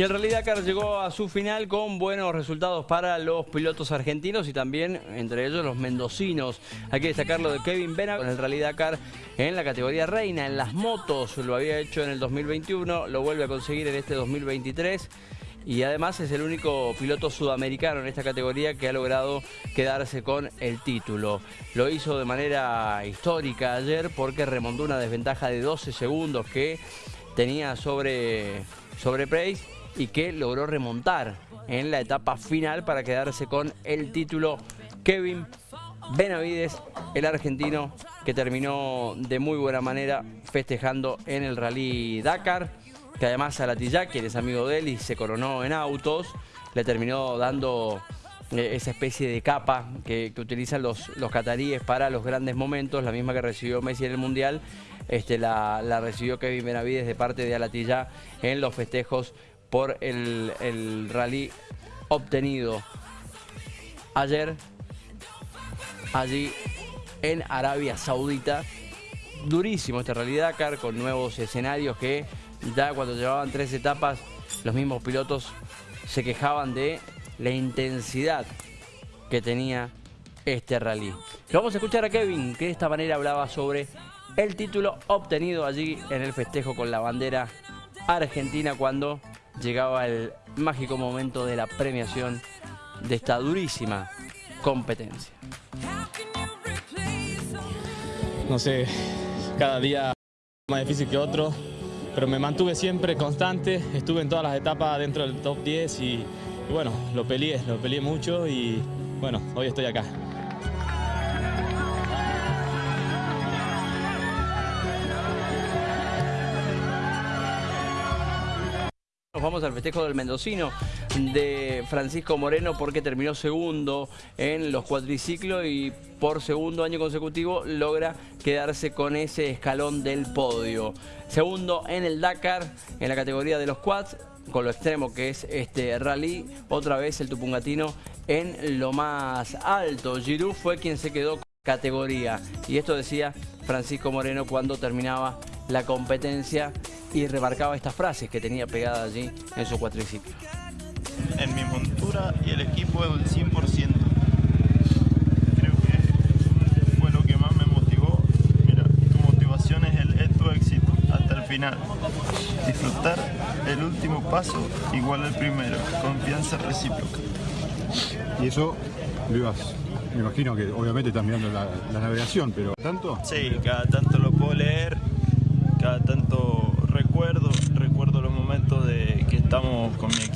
Y el Rally Dakar llegó a su final con buenos resultados para los pilotos argentinos y también entre ellos los mendocinos. Hay que destacar lo de Kevin Bena con el Rally Dakar en la categoría reina, en las motos. Lo había hecho en el 2021, lo vuelve a conseguir en este 2023 y además es el único piloto sudamericano en esta categoría que ha logrado quedarse con el título. Lo hizo de manera histórica ayer porque remontó una desventaja de 12 segundos que tenía sobre, sobre Price y que logró remontar en la etapa final para quedarse con el título. Kevin Benavides, el argentino que terminó de muy buena manera festejando en el Rally Dakar, que además a Latilla, quien es amigo de él y se coronó en autos, le terminó dando eh, esa especie de capa que, utilizan los, los cataríes para los grandes momentos, la misma que recibió Messi en el Mundial, este, la, la recibió Kevin Benavides de parte de Alatilla en los festejos por el, rally obtenido ayer allí en Arabia Saudita. Durísimo este Rally Dakar con nuevos escenarios que ya cuando llevaban tres etapas los mismos pilotos se quejaban de la intensidad que tenía este rally. vamos a escuchar a Kevin que de esta manera hablaba sobre el título obtenido allí en el festejo con la bandera argentina cuando llegaba el mágico momento de la premiación de esta durísima competencia. No sé, cada día más difícil que otro, pero me mantuve siempre constante, estuve en todas las etapas dentro del top 10 y, y bueno, lo peleé, lo peleé mucho y bueno, hoy estoy acá. Vamos al festejo del mendocino de Francisco Moreno porque terminó segundo en los cuatriciclos y por segundo año consecutivo logra quedarse con ese escalón del podio. Segundo en el Dakar, en la categoría de los quads, con lo extremo que es este rally, otra vez el tupungatino en lo más alto. Giroud fue quien se quedó con categoría y esto decía Francisco Moreno cuando terminaba la competencia y remarcaba estas frases que tenía pegadas allí en su cuatriciclo. En mi montura y el equipo el 100%. Creo que fue lo que más me motivó. Mira, tu motivación es, el, tu éxito hasta el final. Disfrutar el último paso igual al primero. Confianza recíproca. Y eso lo ibas me imagino que obviamente estás mirando la, la, navegación, pero ¿tanto? Sí, cada tanto lo puedo leer, cada tanto recuerdo, recuerdo los momentos de que estamos con mi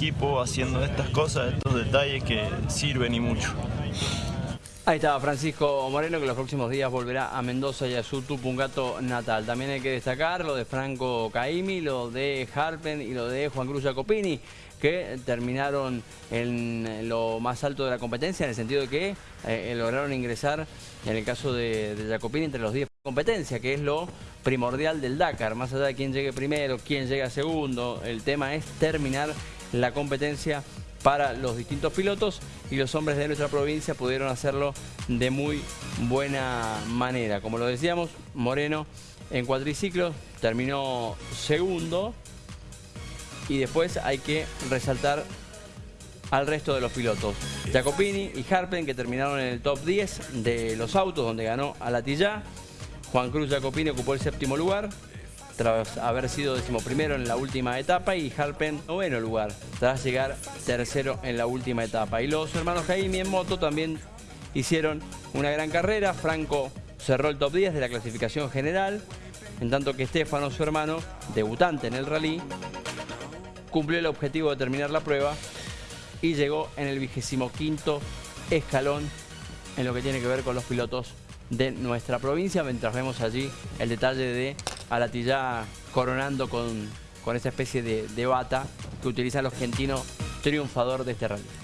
haciendo estas cosas, estos detalles que sirven y mucho. Ahí estaba Francisco Moreno que los próximos días volverá a Mendoza y a su Tupungato natal. También hay que destacar lo de Franco Caimi, lo de Harpen y lo de Juan Cruz Jacopini que terminaron en lo más alto de la competencia en el sentido de que eh, lograron ingresar en el caso de, de Jacopini entre los 10 competencia, que es lo primordial del Dakar, más allá de quién llegue primero, quién llega segundo, el tema es terminar la competencia para los distintos pilotos y los hombres de nuestra provincia pudieron hacerlo de muy buena manera. Como lo decíamos, Moreno en cuatriciclos terminó segundo y después hay que resaltar al resto de los pilotos. Jacopini y Harpen que terminaron en el top 10 de los autos donde ganó a Latilla. Juan Cruz Jacopini ocupó el séptimo lugar tras haber sido decimoprimero en la última etapa y Harpen noveno lugar tras llegar tercero en la última etapa. Y los hermanos Jaime en moto también hicieron una gran carrera. Franco cerró el top 10 de la clasificación general, en tanto que Estefano, su hermano, debutante en el rally, cumplió el objetivo de terminar la prueba y llegó en el vigésimo quinto escalón en lo que tiene que ver con los pilotos de nuestra provincia, mientras vemos allí el detalle de Alatilla coronando con, con esa especie de, de bata que utiliza el argentino triunfador de este rally.